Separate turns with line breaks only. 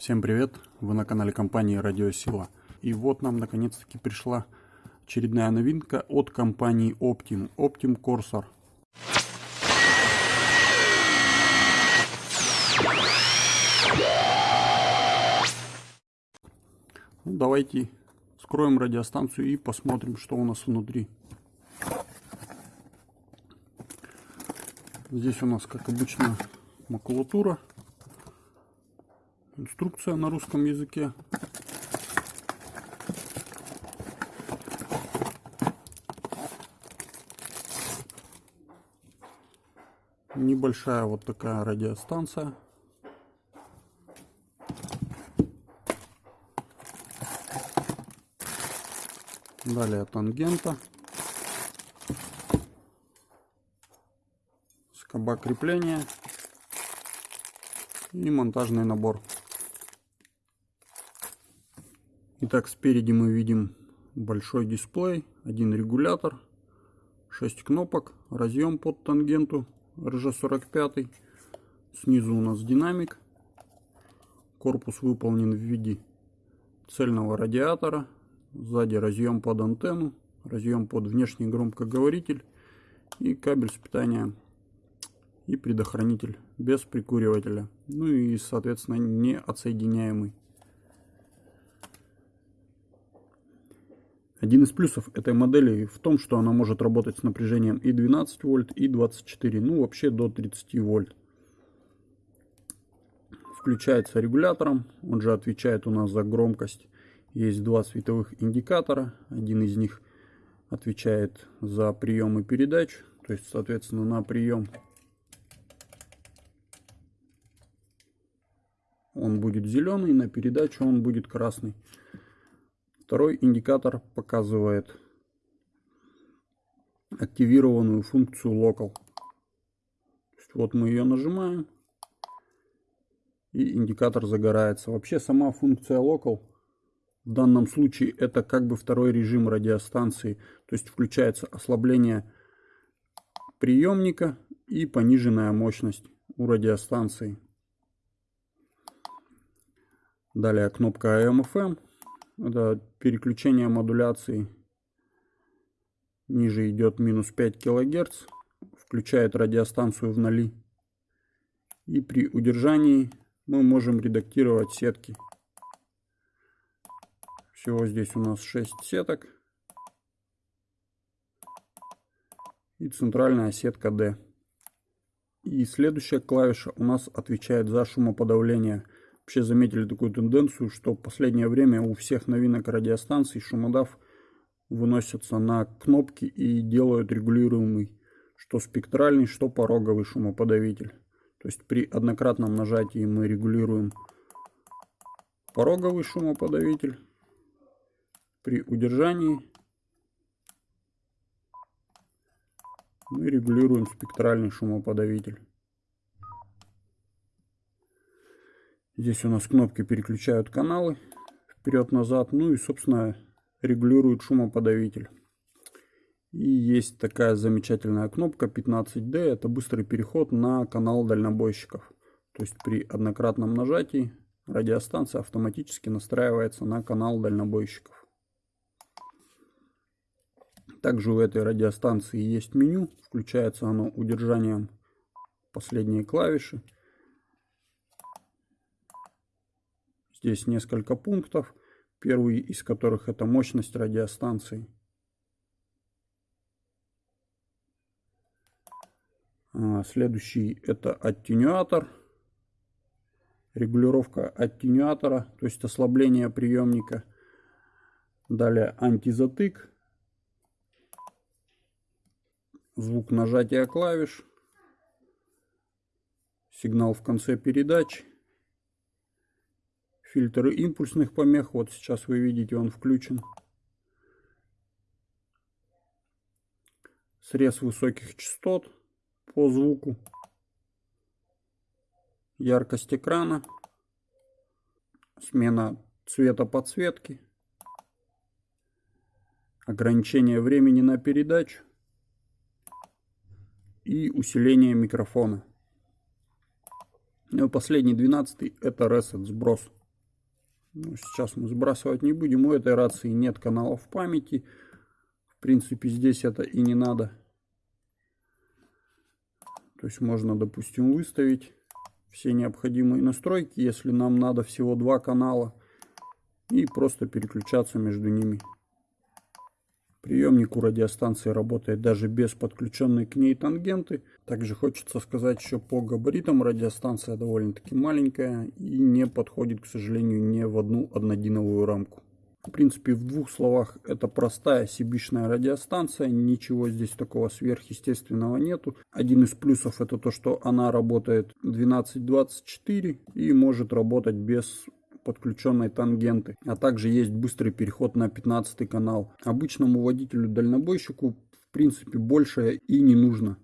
Всем привет! Вы на канале компании Радиосила. И вот нам наконец-таки пришла очередная новинка от компании Optim. Optim Corsair. Ну, давайте скроем радиостанцию и посмотрим, что у нас внутри. Здесь у нас, как обычно, макулатура Инструкция на русском языке. Небольшая вот такая радиостанция. Далее тангента. Скоба крепления и монтажный набор. Итак, спереди мы видим большой дисплей, один регулятор, 6 кнопок, разъем под тангенту RG45. Снизу у нас динамик. Корпус выполнен в виде цельного радиатора. Сзади разъем под антенну, разъем под внешний громкоговоритель и кабель с питанием и предохранитель без прикуривателя. Ну и, соответственно, не отсоединяемый. Один из плюсов этой модели в том, что она может работать с напряжением и 12 вольт, и 24, ну вообще до 30 вольт. Включается регулятором, он же отвечает у нас за громкость. Есть два световых индикатора, один из них отвечает за прием и передачу, то есть соответственно на прием он будет зеленый, на передачу он будет красный. Второй индикатор показывает активированную функцию Local. Вот мы ее нажимаем, и индикатор загорается. Вообще сама функция Local в данном случае это как бы второй режим радиостанции. То есть включается ослабление приемника и пониженная мощность у радиостанции. Далее кнопка AM-FM это переключение модуляции. Ниже идет минус 5 килогерц. Включает радиостанцию в ноли. И при удержании мы можем редактировать сетки. Всего здесь у нас 6 сеток. И центральная сетка D. И следующая клавиша у нас отвечает за шумоподавление вообще заметили такую тенденцию, что в последнее время у всех новинок радиостанций шумодав выносятся на кнопки и делают регулируемый что спектральный, что пороговый шумоподавитель. То есть при однократном нажатии мы регулируем пороговый шумоподавитель, при удержании мы регулируем спектральный шумоподавитель. Здесь у нас кнопки переключают каналы вперед-назад. Ну и, собственно, регулируют шумоподавитель. И есть такая замечательная кнопка 15D. Это быстрый переход на канал дальнобойщиков. То есть при однократном нажатии радиостанция автоматически настраивается на канал дальнобойщиков. Также у этой радиостанции есть меню. Включается оно удержанием последней клавиши. Здесь несколько пунктов, первый из которых это мощность радиостанции. А, следующий это аттенюатор, регулировка аттенюатора, то есть ослабление приемника. Далее антизатык, звук нажатия клавиш, сигнал в конце передач Фильтр импульсных помех, вот сейчас вы видите, он включен. Срез высоких частот по звуку. Яркость экрана. Смена цвета подсветки. Ограничение времени на передачу. И усиление микрофона. Ну и последний, двенадцатый, это reset, сброс. Ну, сейчас мы сбрасывать не будем. У этой рации нет каналов памяти. В принципе, здесь это и не надо. То есть можно, допустим, выставить все необходимые настройки, если нам надо всего два канала. И просто переключаться между ними. Приемник у радиостанции работает даже без подключенной к ней тангенты. Также хочется сказать, что по габаритам радиостанция довольно-таки маленькая и не подходит, к сожалению, ни в одну однодиновую рамку. В принципе, в двух словах, это простая сибишная радиостанция, ничего здесь такого сверхъестественного нету. Один из плюсов это то, что она работает 1224 и может работать без подключенной тангенты. А также есть быстрый переход на 15 канал. Обычному водителю-дальнобойщику в принципе больше и не нужно.